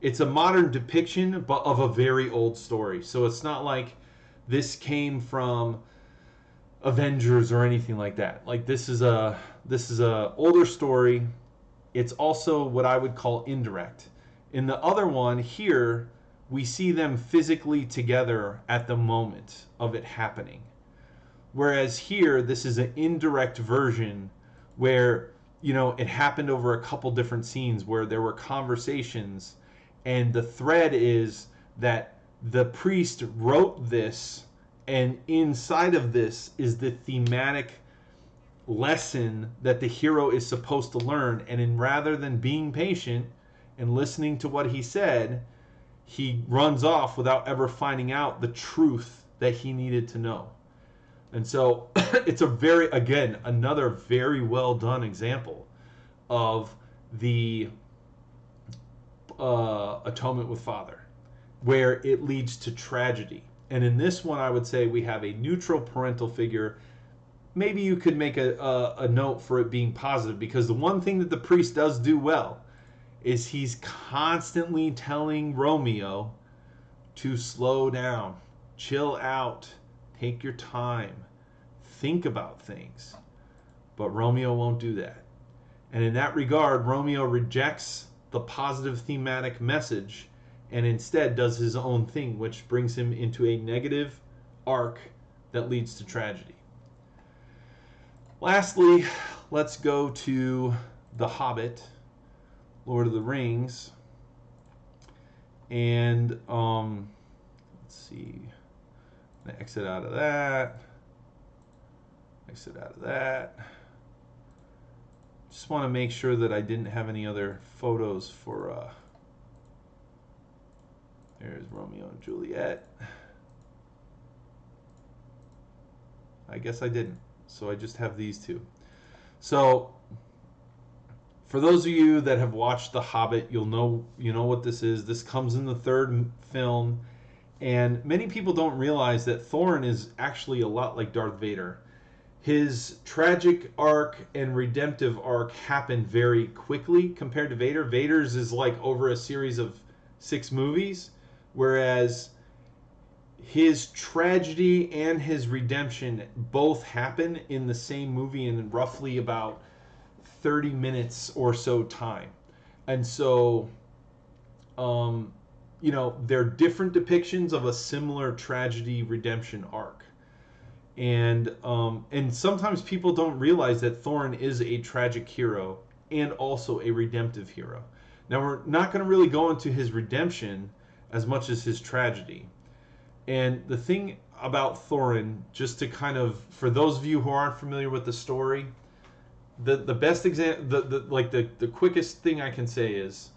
A: it's a modern depiction but of a very old story. So it's not like this came from avengers or anything like that. Like this is a this is a older story. It's also what i would call indirect. In the other one here we see them physically together at the moment of it happening. Whereas here this is an indirect version where you know it happened over a couple different scenes where there were conversations and the thread is that the priest wrote this and inside of this is the thematic lesson that the hero is supposed to learn. And in rather than being patient and listening to what he said he runs off without ever finding out the truth that he needed to know. And so <coughs> it's a very again another very well done example of the uh, atonement with Father, where it leads to tragedy. And in this one, I would say we have a neutral parental figure. Maybe you could make a, a, a note for it being positive because the one thing that the priest does do well is he's constantly telling Romeo to slow down, chill out, take your time, think about things. But Romeo won't do that. And in that regard, Romeo rejects the positive thematic message and instead does his own thing, which brings him into a negative arc that leads to tragedy. Lastly, let's go to The Hobbit, Lord of the Rings. And um, let's see, exit out of that, exit out of that just want to make sure that I didn't have any other photos for uh, there's Romeo and Juliet. I guess I didn't so I just have these two. So for those of you that have watched The Hobbit you'll know you know what this is. This comes in the third film And many people don't realize that Thorin is actually a lot like Darth Vader. His tragic arc and redemptive arc happen very quickly compared to Vader. Vader's is like over a series of six movies, whereas his tragedy and his redemption both happen in the same movie in roughly about 30 minutes or so time. And so, um, you know, they're different depictions of a similar tragedy redemption arc. And um, and sometimes people don't realize that Thorin is a tragic hero and also a redemptive hero. Now we're not going to really go into his redemption as much as his tragedy. And the thing about Thorin, just to kind of for those of you who aren't familiar with the story, the the best example, the, the like the the quickest thing I can say is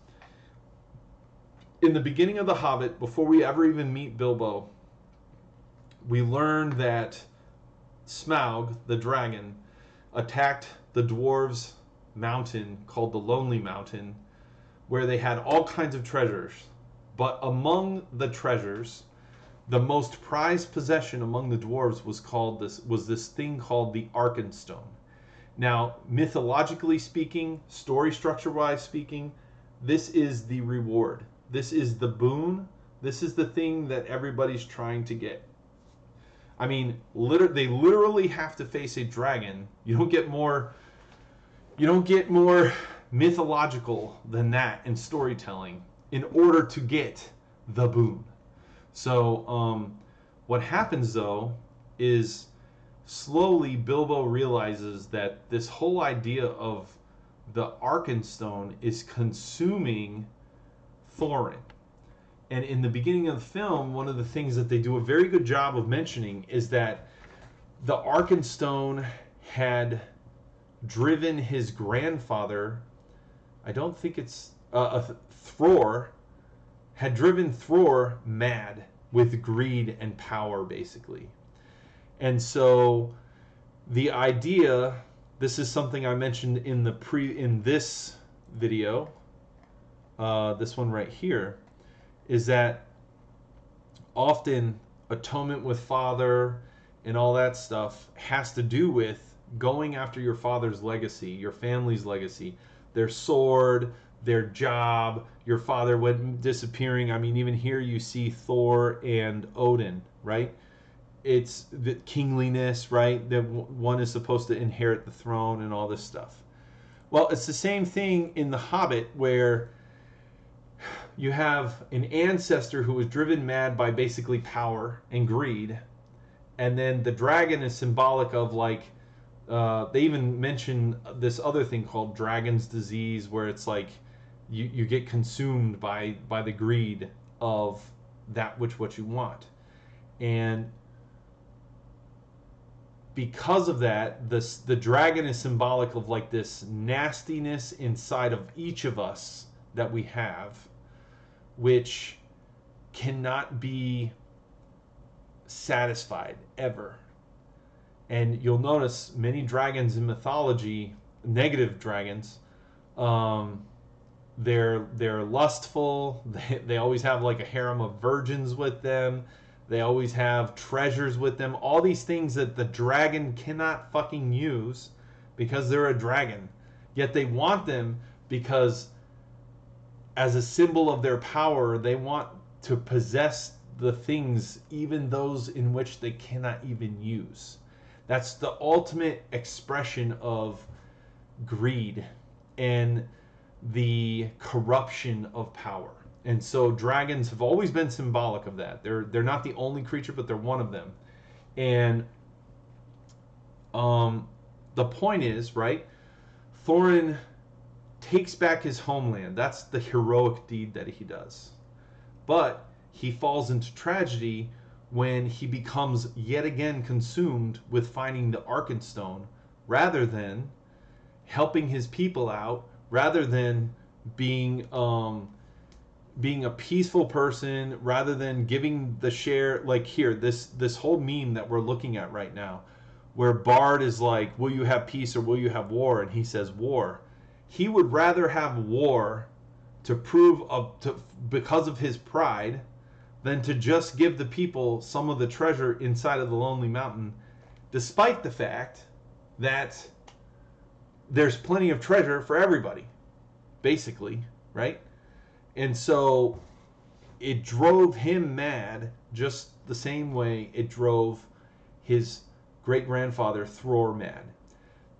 A: in the beginning of the Hobbit, before we ever even meet Bilbo, we learn that Smaug, the dragon, attacked the dwarves' mountain called the Lonely Mountain, where they had all kinds of treasures. But among the treasures, the most prized possession among the dwarves was called this was this thing called the Arkenstone. Now, mythologically speaking, story structure wise speaking, this is the reward. This is the boon. This is the thing that everybody's trying to get. I mean, liter- they literally have to face a dragon. You don't get more you don't get more mythological than that in storytelling in order to get the boon. So, um, what happens though is slowly Bilbo realizes that this whole idea of the Arkenstone is consuming Thorin. And in the beginning of the film, one of the things that they do a very good job of mentioning is that the Arkenstone had driven his grandfather, I don't think it's uh, Thror, had driven Thror mad with greed and power, basically. And so the idea, this is something I mentioned in the pre in this video, uh, this one right here, is that often atonement with father and all that stuff has to do with going after your father's legacy, your family's legacy, their sword, their job, your father went disappearing. I mean, even here you see Thor and Odin, right? It's the kingliness, right? That one is supposed to inherit the throne and all this stuff. Well, it's the same thing in The Hobbit where you have an ancestor who was driven mad by basically power and greed. And then the dragon is symbolic of like, uh, they even mention this other thing called dragon's disease, where it's like you, you get consumed by by the greed of that which what you want and because of that this the dragon is symbolic of like this nastiness inside of each of us that we have which cannot be satisfied ever. And you'll notice many dragons in mythology negative dragons um, they're they're lustful. <laughs> They, they always have like a harem of virgins with them. They always have treasures with them. All these things that the dragon cannot fucking use because they're a dragon. Yet they want them because as a symbol of their power they want to possess the things even those in which they cannot even use that's the ultimate expression of greed and the corruption of power. And so dragons have always been symbolic of that. They're they're not the only creature, but they're one of them. And um, the point is, right? Thorin takes back his homeland. That's the heroic deed that he does. But he falls into tragedy when he becomes yet again consumed with finding the Arkenstone rather than helping his people out rather than being um, being a peaceful person rather than giving the share like here this this whole meme that we're looking at right now where Bard is like will you have peace or will you have war and he says war he would rather have war to prove of to because of his pride than to just give the people some of the treasure inside of the Lonely Mountain, despite the fact that there's plenty of treasure for everybody, basically, right? And so it drove him mad just the same way it drove his great grandfather Thror mad.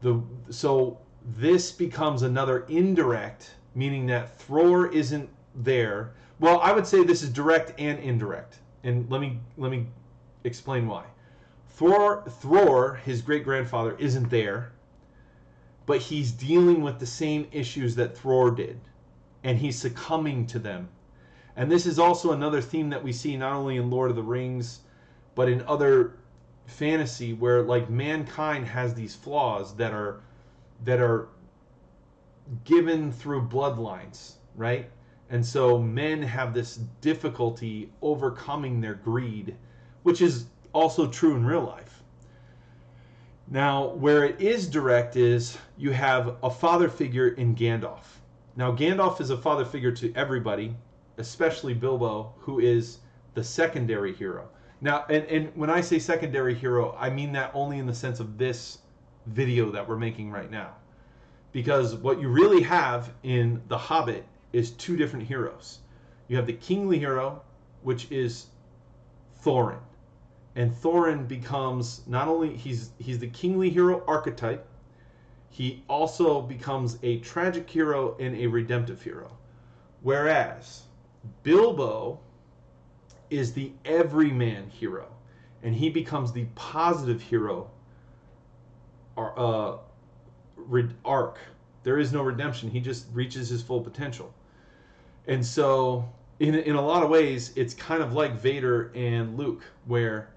A: The, so this becomes another indirect, meaning that Thror isn't there. Well, I would say this is direct and indirect. And let me let me explain why. Thror, Thror his great grandfather, isn't there, but he's dealing with the same issues that Thror did, and he's succumbing to them. And this is also another theme that we see not only in Lord of the Rings, but in other fantasy where like mankind has these flaws that are that are given through bloodlines, right? And so men have this difficulty overcoming their greed, which is also true in real life. Now, where it is direct is you have a father figure in Gandalf. Now, Gandalf is a father figure to everybody, especially Bilbo, who is the secondary hero. Now, and, and when I say secondary hero, I mean that only in the sense of this video that we're making right now. Because what you really have in The Hobbit is two different heroes. You have the kingly hero, which is Thorin. And Thorin becomes not only he's he's the kingly hero archetype, he also becomes a tragic hero and a redemptive hero. Whereas Bilbo is the everyman hero, and he becomes the positive hero uh, arc. There is no redemption. He just reaches his full potential. And so, in, in a lot of ways, it's kind of like Vader and Luke, where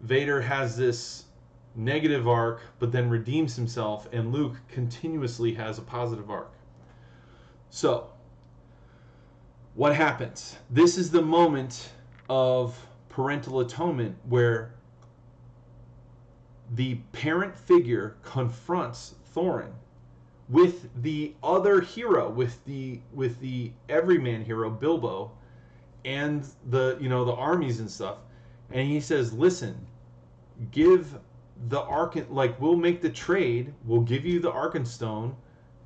A: Vader has this negative arc, but then redeems himself, and Luke continuously has a positive arc. So, what happens? This is the moment of parental atonement where the parent figure confronts Thorin with the other hero, with the with the everyman hero Bilbo, and the you know the armies and stuff, and he says, "Listen, give the Arkan like we'll make the trade. We'll give you the Arkenstone,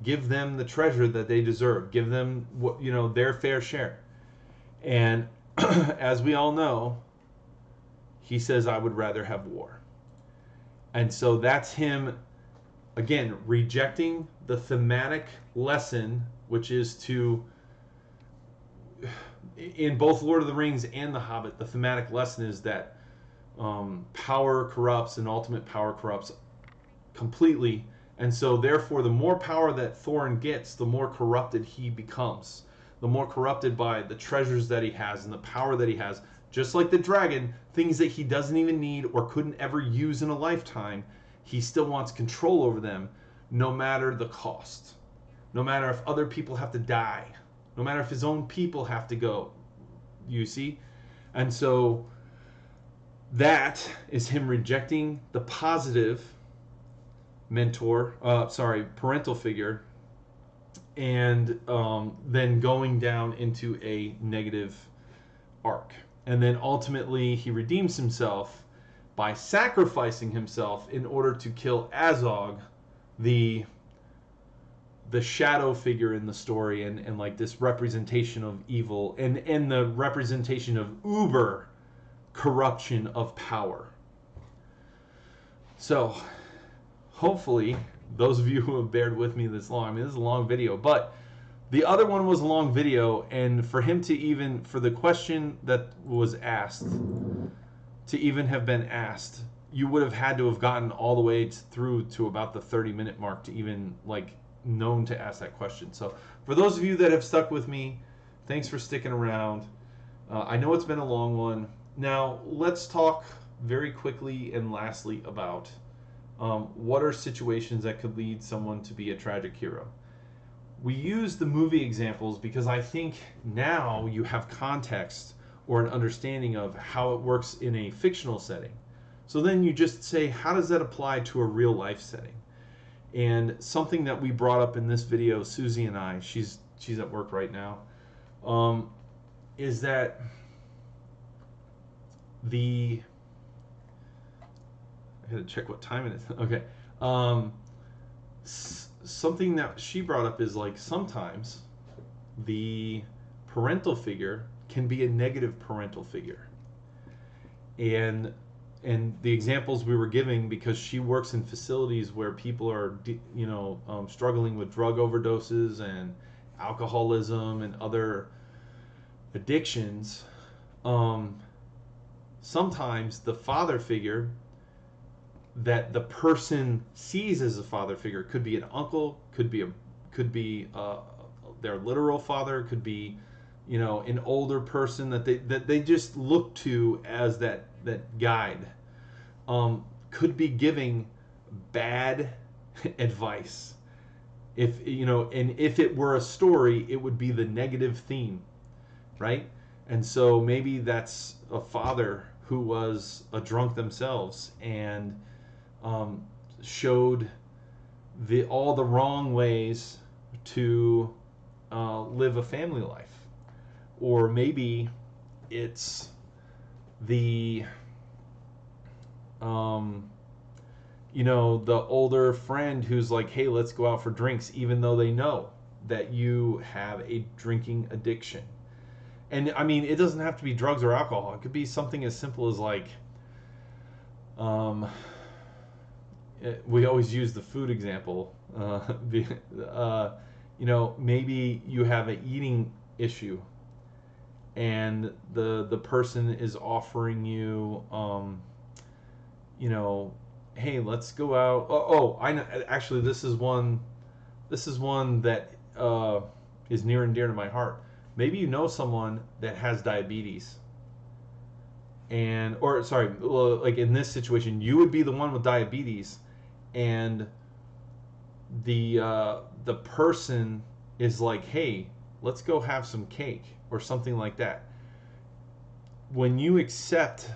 A: give them the treasure that they deserve. Give them what you know their fair share." And <clears throat> as we all know, he says, "I would rather have war." And so that's him again rejecting the thematic lesson, which is to in both Lord of the Rings and The Hobbit, the thematic lesson is that um, power corrupts and ultimate power corrupts completely. And so, therefore, the more power that Thorin gets, the more corrupted he becomes. The more corrupted by the treasures that he has and the power that he has. Just like the dragon, things that he doesn't even need or couldn't ever use in a lifetime, he still wants control over them no matter the cost. No matter if other people have to die. No matter if his own people have to go. You see? And so that is him rejecting the positive mentor, uh, sorry, parental figure, and um, then going down into a negative arc. And then ultimately he redeems himself by sacrificing himself in order to kill Azog, the the shadow figure in the story and, and like this representation of evil and, and the representation of uber corruption of power. So hopefully those of you who have bared with me this long, I mean this is a long video, but the other one was a long video and for him to even for the question that was asked to even have been asked, you would have had to have gotten all the way through to about the 30 minute mark to even like known to ask that question. So for those of you that have stuck with me, thanks for sticking around. Uh, I know it's been a long one. Now let's talk very quickly and lastly about um, what are situations that could lead someone to be a tragic hero. We use the movie examples because I think now you have context or an understanding of how it works in a fictional setting. So then you just say, how does that apply to a real life setting? And something that we brought up in this video, Susie and I, she's she's at work right now, um, is that the I gotta check what time it is. <laughs> Okay. Um, something that she brought up is like sometimes the parental figure can be a negative parental figure. And and the examples we were giving because she works in facilities where people are you know um, struggling with drug overdoses and alcoholism and other addictions um, sometimes the father figure that the person sees as a father figure could be an uncle, could be a could be uh, their literal father, could be you know an older person that they that they just look to as that that guide. Um, could be giving bad <laughs> advice. If you know, and if it were a story, it would be the negative theme, right? And so maybe that's a father who was a drunk themselves and um, showed the all the wrong ways to uh, live a family life, or maybe it's the um, you know the older friend who's like, "Hey, let's go out for drinks," even though they know that you have a drinking addiction. And I mean, it doesn't have to be drugs or alcohol. It could be something as simple as like, um, we always use the food example. Uh, <laughs> uh, you know, maybe you have an eating issue, and the the person is offering you, um, you know, hey, let's go out. Oh, oh, I know. Actually, this is one. This is one that uh, is near and dear to my heart. Maybe you know someone that has diabetes and or sorry like in this situation you would be the one with diabetes and the uh, the person is like, "Hey, let's go have some cake" or something like that. When you accept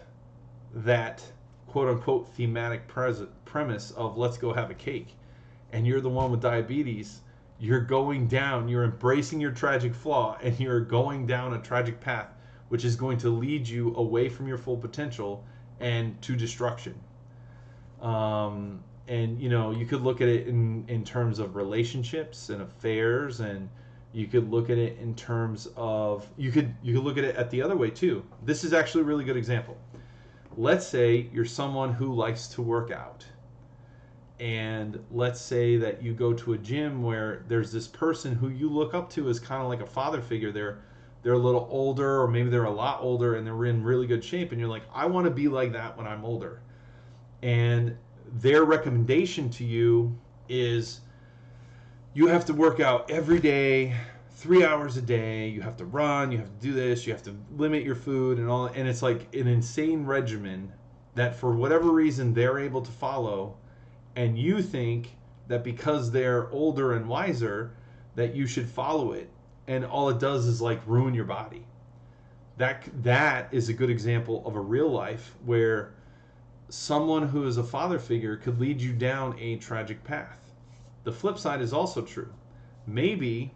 A: that quote unquote thematic pres- premise of "let's go have a cake," and you're the one with diabetes, you're going down, you're embracing your tragic flaw, and you're going down a tragic path, which is going to lead you away from your full potential and to destruction. Um, and you know you could look at it in in terms of relationships and affairs and you could look at it in terms of you could you could look at it at the other way too. This is actually a really good example. Let's say you're someone who likes to work out. And let's say that you go to a gym where there's this person who you look up to as kind of like a father figure. They're they're a little older or maybe they're a lot older and they're in really good shape and you're like I want to be like that when I'm older. And their recommendation to you is you have to work out every day three hours a day. You have to run you have to do this you have to limit your food and all and it's like an insane regimen that for whatever reason they're able to follow. And you think that because they're older and wiser that you should follow it. And all it does is like ruin your body. That that is a good example of a real life where someone who is a father figure could lead you down a tragic path. The flip side is also true. Maybe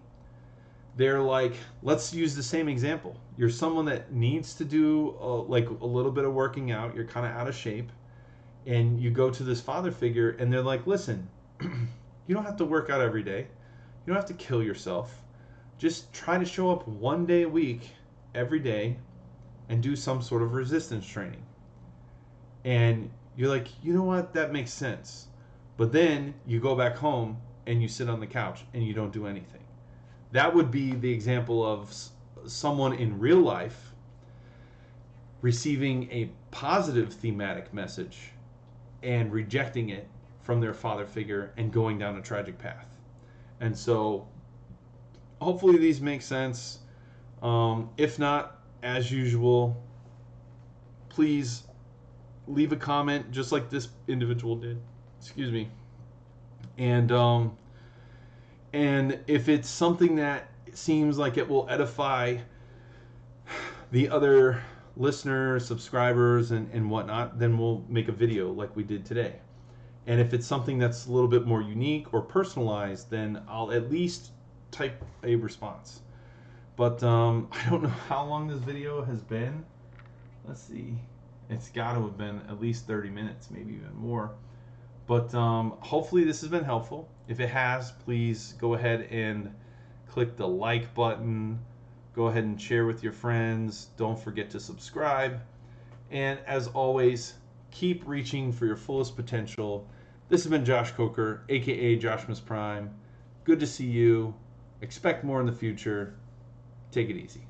A: they're like, let's use the same example. You're someone that needs to do a, like a little bit of working out, you're kind of out of shape, and you go to this father figure, and they're like, listen, <clears throat> you don't have to work out every day, you don't have to kill yourself. Just try to show up one day a week, every day, and do some sort of resistance training and you're like, you know what, that makes sense. But then you go back home and you sit on the couch and you don't do anything. That would be the example of someone in real life receiving a positive thematic message and rejecting it from their father figure and going down a tragic path. And so hopefully these make sense. Um, if not, as usual, please leave a comment just like this individual did. Excuse me. And um, and if it's something that seems like it will edify the other listeners, subscribers, and, and whatnot, then we'll make a video like we did today. And if it's something that's a little bit more unique or personalized, then I'll at least type a response. But um, <laughs> I don't know how long this video has been. Let's see. It's got to have been at least 30 minutes, maybe even more. But um, hopefully, this has been helpful. If it has, please go ahead and click the like button. Go ahead and share with your friends. Don't forget to subscribe. And as always, keep reaching for your fullest potential. This has been Josh Coker, aka Joshmas Prime. Good to see you. Expect more in the future. Take it easy.